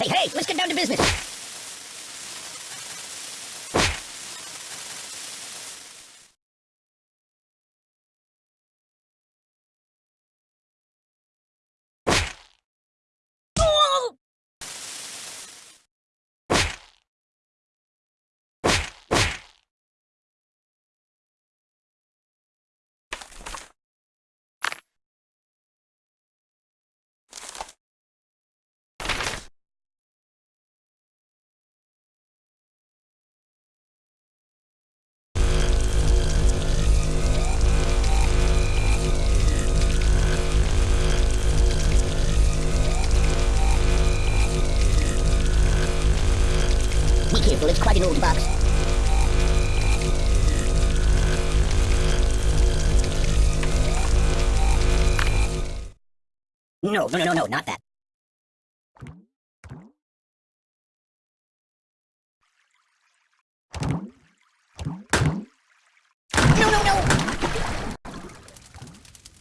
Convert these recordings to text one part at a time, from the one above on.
Hey, hey, let's get down to business. No, no, no, no, no, not that. No, no, no!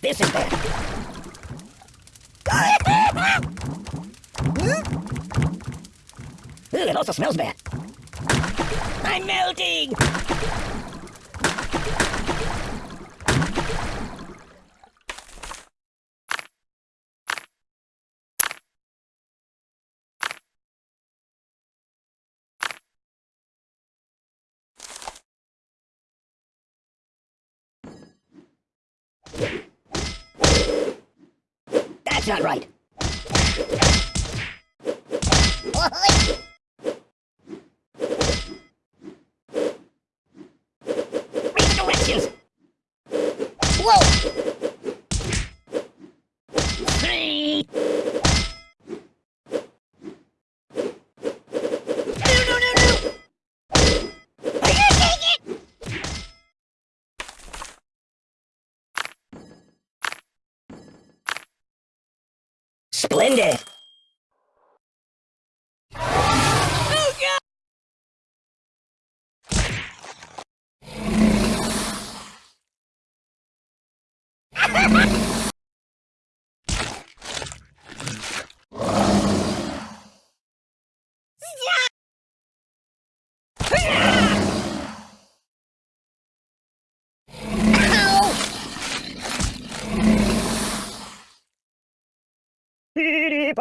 This is bad. Ooh, it also smells bad. I'm melting! Not right. Oi! Read the directions! Whoa! Three! No, no, no, no! Are you taking it? Splendid! y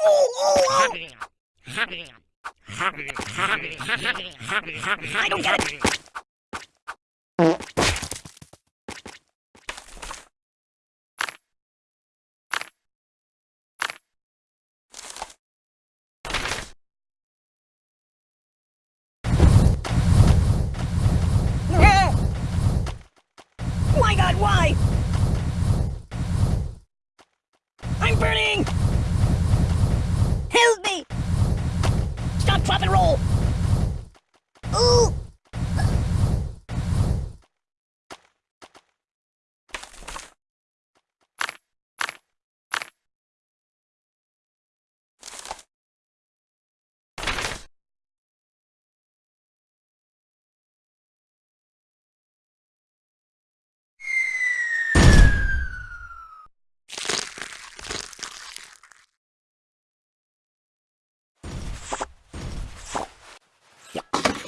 It. My God, why? I'm burning! Help me! Stop, drop, and roll! Ooh!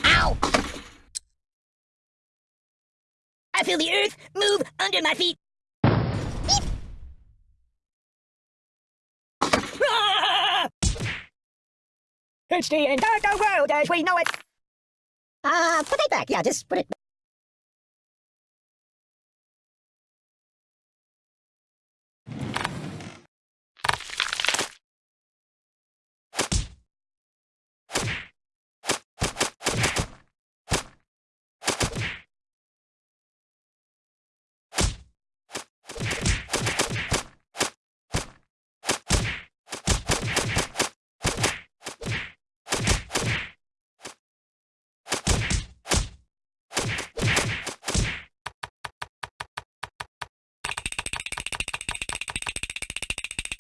Ow! Feel the earth move under my feet. Beep. Ah! It's the end of the world as we know it! Uh, put it back. Yeah, just put it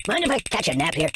Mind if I catch a nap here?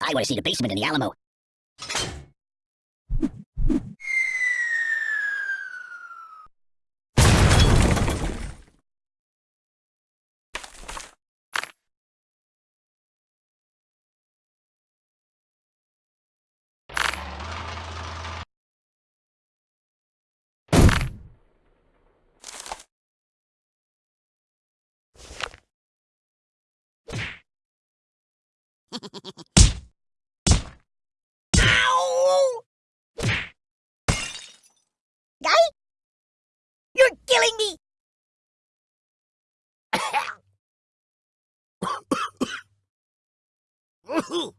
I want to see the basement in the Alamo. Ow! Guy? You're killing me! Ay!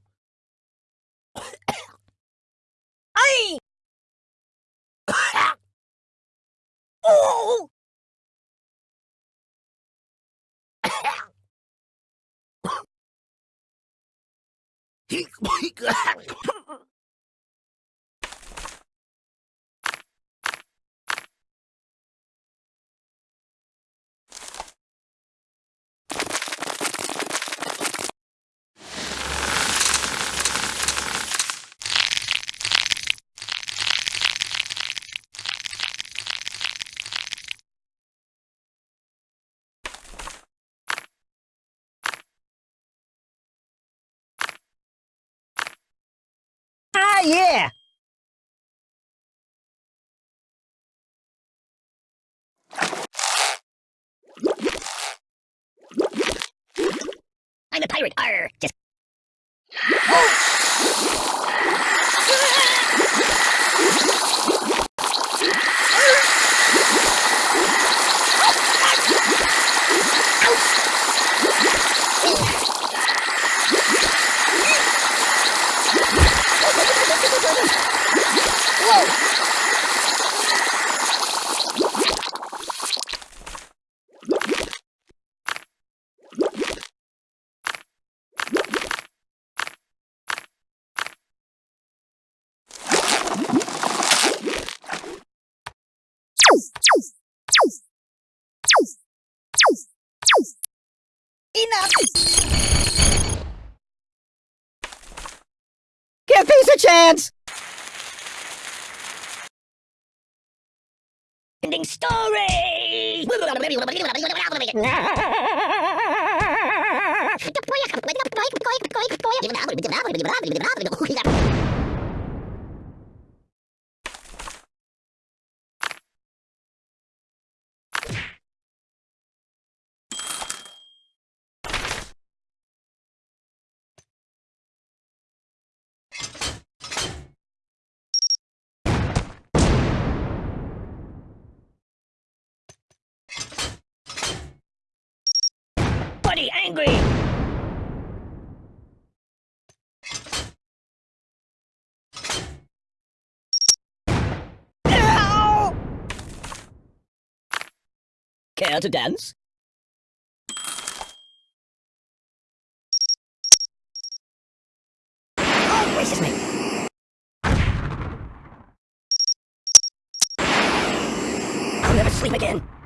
oh! Ah, yeah! I'm a pirate. Arr! Just enough! Give peace a chance! Ending story! mighty angry! Ow! Care to dance? Oh! I'll never sleep again.